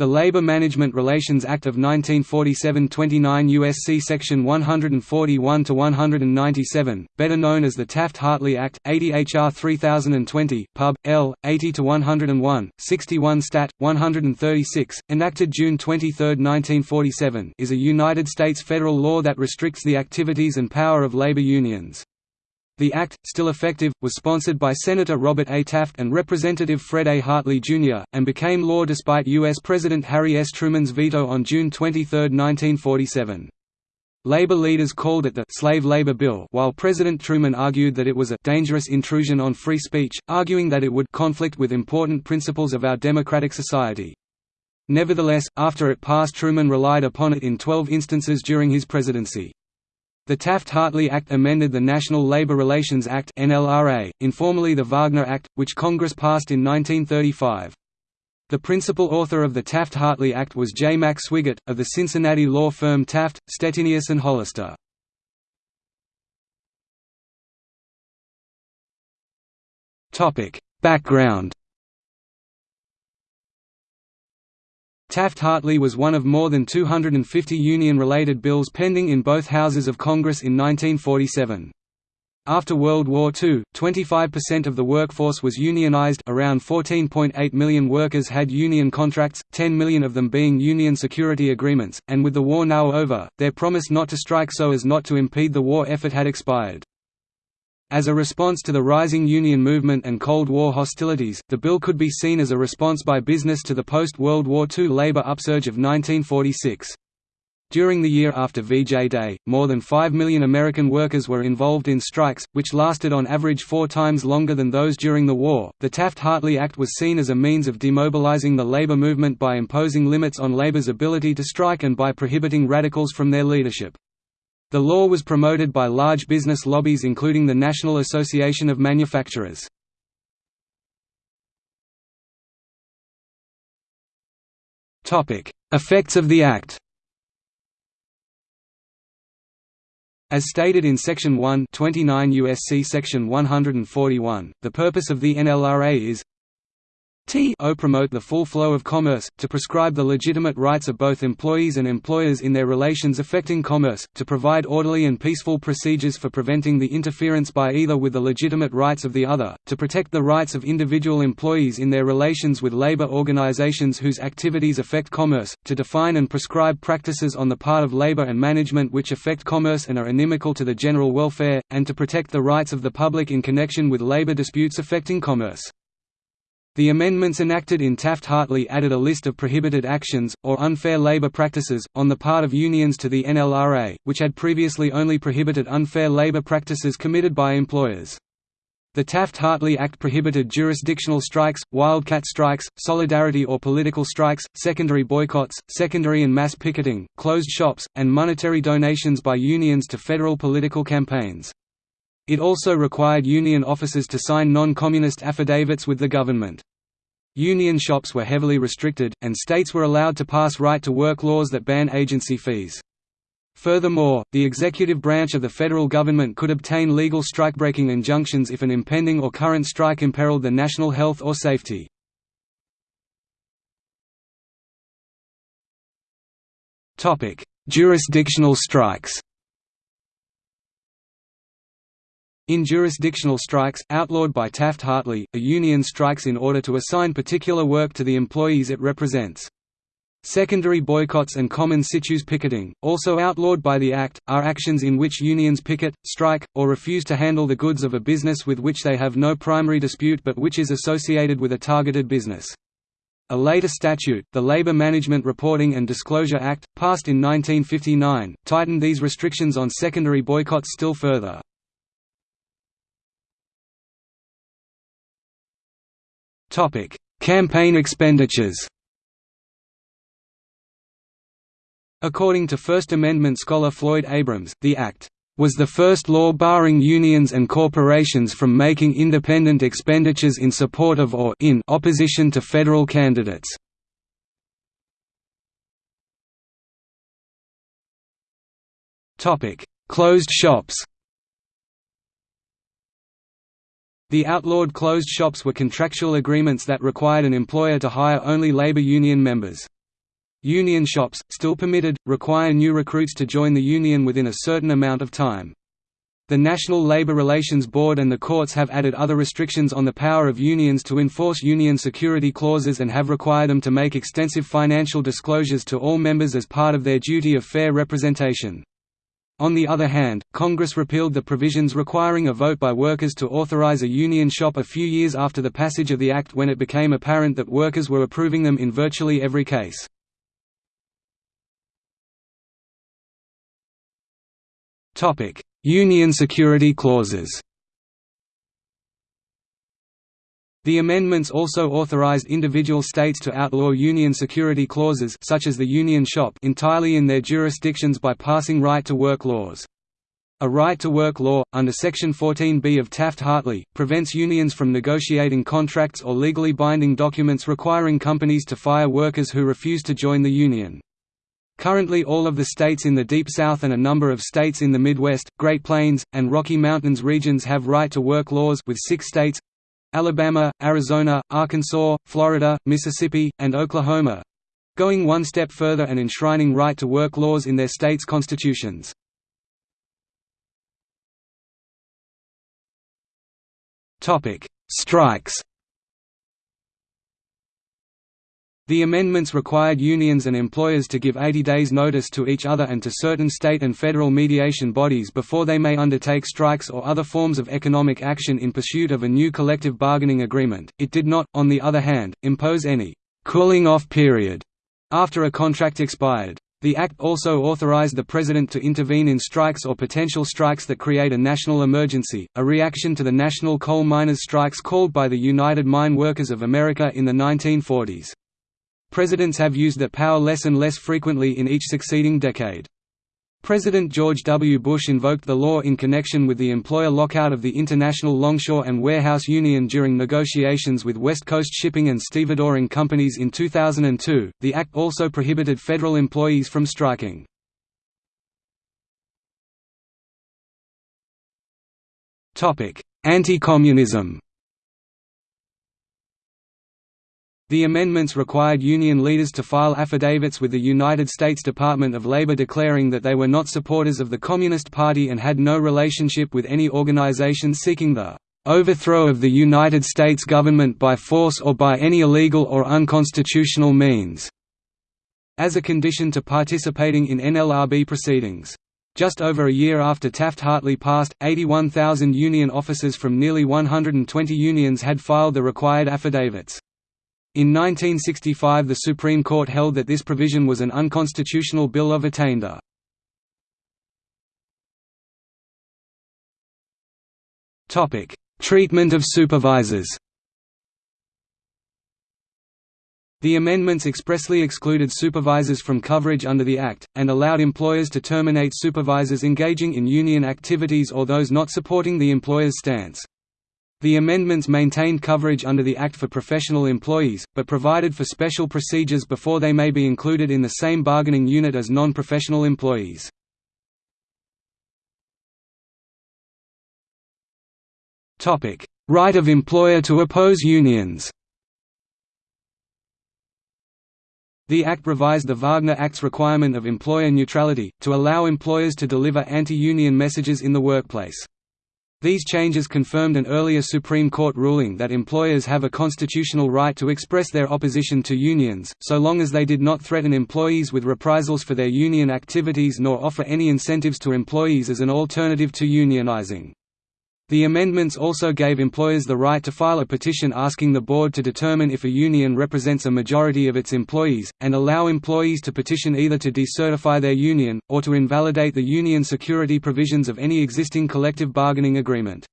The Labor Management Relations Act of 1947 29 U.S.C. Section 141–197, better known as the Taft-Hartley Act, 80 H.R. 3020, Pub. L. 80–101, 61 Stat. 136, enacted June 23, 1947 is a United States federal law that restricts the activities and power of labor unions. The act, still effective, was sponsored by Senator Robert A. Taft and Representative Fred A. Hartley, Jr., and became law despite U.S. President Harry S. Truman's veto on June 23, 1947. Labor leaders called it the «slave labor bill» while President Truman argued that it was a «dangerous intrusion on free speech», arguing that it would «conflict with important principles of our democratic society». Nevertheless, after it passed Truman relied upon it in 12 instances during his presidency. The Taft-Hartley Act amended the National Labor Relations Act (NLRA), informally the Wagner Act, which Congress passed in 1935. The principal author of the Taft-Hartley Act was J. Mack Swigert, of the Cincinnati law firm Taft, Stettinius and Hollister. Background Taft-Hartley was one of more than 250 union-related bills pending in both houses of Congress in 1947. After World War II, 25% of the workforce was unionized around 14.8 million workers had union contracts, 10 million of them being union security agreements, and with the war now over, their promise not to strike so as not to impede the war effort had expired. As a response to the rising union movement and Cold War hostilities, the bill could be seen as a response by business to the post-World War II labor upsurge of 1946. During the year after VJ Day, more than 5 million American workers were involved in strikes, which lasted on average four times longer than those during the war. The Taft-Hartley Act was seen as a means of demobilizing the labor movement by imposing limits on labor's ability to strike and by prohibiting radicals from their leadership. The law was promoted by large business lobbies including the National Association of Manufacturers. Effects of the Act As stated in Section 1 29 USC Section 141, the purpose of the NLRA is T o promote the full flow of commerce, to prescribe the legitimate rights of both employees and employers in their relations affecting commerce, to provide orderly and peaceful procedures for preventing the interference by either with the legitimate rights of the other, to protect the rights of individual employees in their relations with labor organizations whose activities affect commerce, to define and prescribe practices on the part of labor and management which affect commerce and are inimical to the general welfare, and to protect the rights of the public in connection with labor disputes affecting commerce. The amendments enacted in Taft-Hartley added a list of prohibited actions, or unfair labor practices, on the part of unions to the NLRA, which had previously only prohibited unfair labor practices committed by employers. The Taft-Hartley Act prohibited jurisdictional strikes, wildcat strikes, solidarity or political strikes, secondary boycotts, secondary and mass picketing, closed shops, and monetary donations by unions to federal political campaigns. It also required union officers to sign non-communist affidavits with the government. Union shops were heavily restricted, and states were allowed to pass right-to-work laws that ban agency fees. Furthermore, the executive branch of the federal government could obtain legal strikebreaking injunctions if an impending or current strike imperiled the national health or safety. Jurisdictional strikes In jurisdictional strikes, outlawed by Taft-Hartley, a union strikes in order to assign particular work to the employees it represents. Secondary boycotts and common situs picketing, also outlawed by the Act, are actions in which unions picket, strike, or refuse to handle the goods of a business with which they have no primary dispute but which is associated with a targeted business. A later statute, the Labor Management Reporting and Disclosure Act, passed in 1959, tightened these restrictions on secondary boycotts still further. Topic: Campaign expenditures. According to First Amendment scholar Floyd Abrams, the Act was the first law barring unions and corporations from making independent expenditures in support of or in opposition to federal candidates. Topic: Closed shops. The outlawed closed shops were contractual agreements that required an employer to hire only labor union members. Union shops, still permitted, require new recruits to join the union within a certain amount of time. The National Labor Relations Board and the courts have added other restrictions on the power of unions to enforce union security clauses and have required them to make extensive financial disclosures to all members as part of their duty of fair representation. On the other hand, Congress repealed the provisions requiring a vote by workers to authorize a union shop a few years after the passage of the act when it became apparent that workers were approving them in virtually every case. Union security clauses The amendments also authorized individual states to outlaw union security clauses such as the union shop entirely in their jurisdictions by passing right-to-work laws. A right-to-work law, under Section 14b of Taft-Hartley, prevents unions from negotiating contracts or legally binding documents requiring companies to fire workers who refuse to join the union. Currently all of the states in the Deep South and a number of states in the Midwest, Great Plains, and Rocky Mountains regions have right-to-work laws with six states, Alabama, Arizona, Arkansas, Florida, Mississippi, and Oklahoma going one step further and enshrining right-to-work laws in their states' constitutions. Strikes The amendments required unions and employers to give 80 days notice to each other and to certain state and federal mediation bodies before they may undertake strikes or other forms of economic action in pursuit of a new collective bargaining agreement. It did not, on the other hand, impose any cooling off period after a contract expired. The Act also authorized the President to intervene in strikes or potential strikes that create a national emergency, a reaction to the national coal miners' strikes called by the United Mine Workers of America in the 1940s. Presidents have used that power less and less frequently in each succeeding decade. President George W. Bush invoked the law in connection with the employer lockout of the International Longshore and Warehouse Union during negotiations with West Coast Shipping and Stevedoring companies in 2002. The act also prohibited federal employees from striking. Topic: Anti-communism. The amendments required union leaders to file affidavits with the United States Department of Labor declaring that they were not supporters of the Communist Party and had no relationship with any organization seeking the overthrow of the United States government by force or by any illegal or unconstitutional means", as a condition to participating in NLRB proceedings. Just over a year after Taft-Hartley passed, 81,000 union officers from nearly 120 unions had filed the required affidavits. In 1965 the Supreme Court held that this provision was an unconstitutional bill of attainder. Treatment of supervisors The amendments expressly excluded supervisors from coverage under the Act, and allowed employers to terminate supervisors engaging in union activities or those not supporting the employer's stance. The amendments maintained coverage under the Act for professional employees, but provided for special procedures before they may be included in the same bargaining unit as non-professional employees. Right of employer to oppose unions The Act revised the Wagner Act's requirement of employer neutrality, to allow employers to deliver anti-union messages in the workplace. These changes confirmed an earlier Supreme Court ruling that employers have a constitutional right to express their opposition to unions, so long as they did not threaten employees with reprisals for their union activities nor offer any incentives to employees as an alternative to unionizing. The amendments also gave employers the right to file a petition asking the board to determine if a union represents a majority of its employees, and allow employees to petition either to decertify their union, or to invalidate the union security provisions of any existing collective bargaining agreement.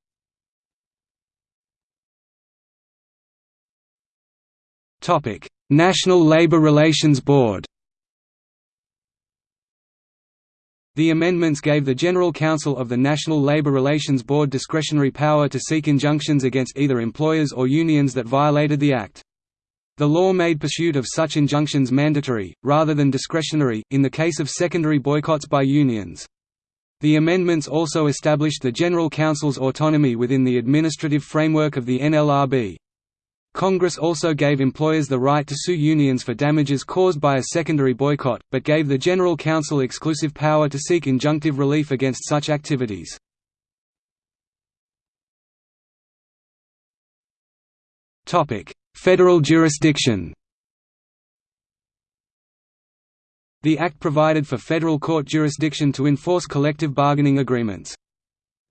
National Labor Relations Board The amendments gave the General Counsel of the National Labor Relations Board discretionary power to seek injunctions against either employers or unions that violated the Act. The law made pursuit of such injunctions mandatory, rather than discretionary, in the case of secondary boycotts by unions. The amendments also established the General Counsel's autonomy within the administrative framework of the NLRB. Congress also gave employers the right to sue unions for damages caused by a secondary boycott, but gave the General Counsel exclusive power to seek injunctive relief against such activities. Federal jurisdiction The Act provided for federal court jurisdiction to enforce collective bargaining agreements.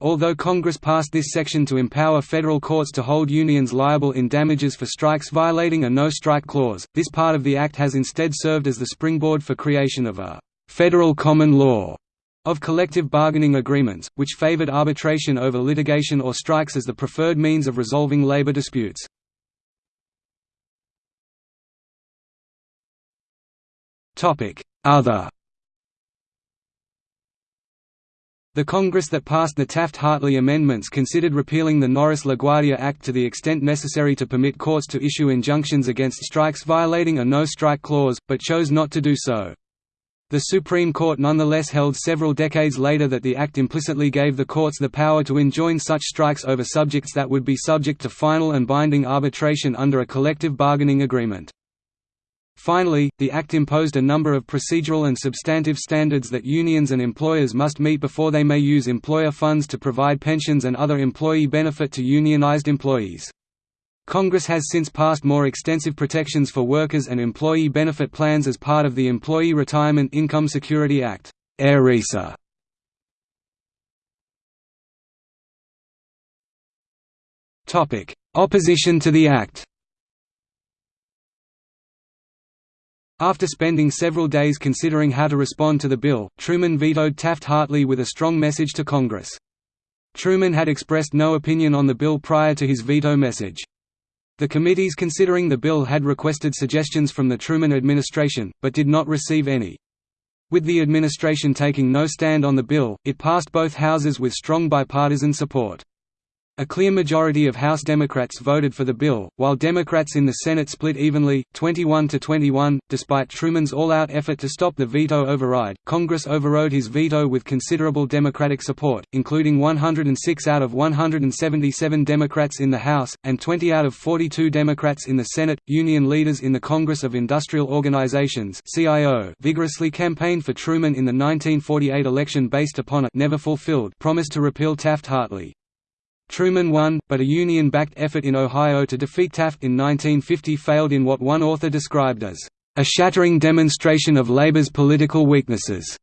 Although Congress passed this section to empower federal courts to hold unions liable in damages for strikes violating a no-strike clause, this part of the Act has instead served as the springboard for creation of a «federal common law» of collective bargaining agreements, which favored arbitration over litigation or strikes as the preferred means of resolving labor disputes. Other The Congress that passed the Taft-Hartley amendments considered repealing the Norris-LaGuardia Act to the extent necessary to permit courts to issue injunctions against strikes violating a no-strike clause, but chose not to do so. The Supreme Court nonetheless held several decades later that the Act implicitly gave the courts the power to enjoin such strikes over subjects that would be subject to final and binding arbitration under a collective bargaining agreement. Finally, the Act imposed a number of procedural and substantive standards that unions and employers must meet before they may use employer funds to provide pensions and other employee benefit to unionized employees. Congress has since passed more extensive protections for workers and employee benefit plans as part of the Employee Retirement Income Security Act ERISA. Opposition to the Act After spending several days considering how to respond to the bill, Truman vetoed Taft-Hartley with a strong message to Congress. Truman had expressed no opinion on the bill prior to his veto message. The committees considering the bill had requested suggestions from the Truman administration, but did not receive any. With the administration taking no stand on the bill, it passed both houses with strong bipartisan support. A clear majority of House Democrats voted for the bill, while Democrats in the Senate split evenly, 21 to 21. Despite Truman's all-out effort to stop the veto override, Congress overrode his veto with considerable Democratic support, including 106 out of 177 Democrats in the House and 20 out of 42 Democrats in the Senate. Union leaders in the Congress of Industrial Organizations (CIO) vigorously campaigned for Truman in the 1948 election based upon a never fulfilled promise to repeal Taft-Hartley. Truman won, but a Union-backed effort in Ohio to defeat Taft in 1950 failed in what one author described as, "...a shattering demonstration of labor's political weaknesses."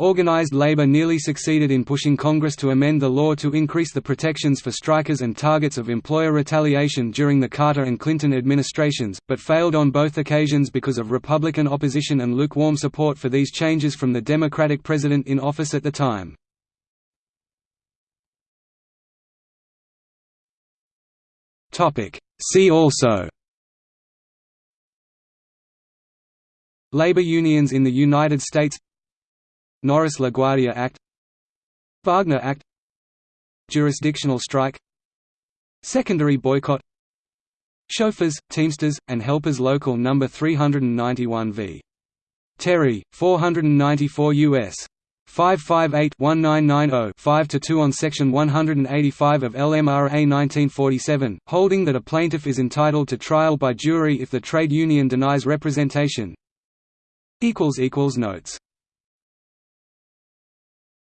Organized labor nearly succeeded in pushing Congress to amend the law to increase the protections for strikers and targets of employer retaliation during the Carter and Clinton administrations, but failed on both occasions because of Republican opposition and lukewarm support for these changes from the Democratic president in office at the time. See also Labor unions in the United States Norris-LaGuardia Act Wagner Act Jurisdictional strike Secondary boycott Chauffeurs, Teamsters, and Helpers Local No. 391 v. Terry, 494 U.S. 558-1990-5-2 on Section 185 of LMRA 1947, holding that a plaintiff is entitled to trial by jury if the trade union denies representation. Notes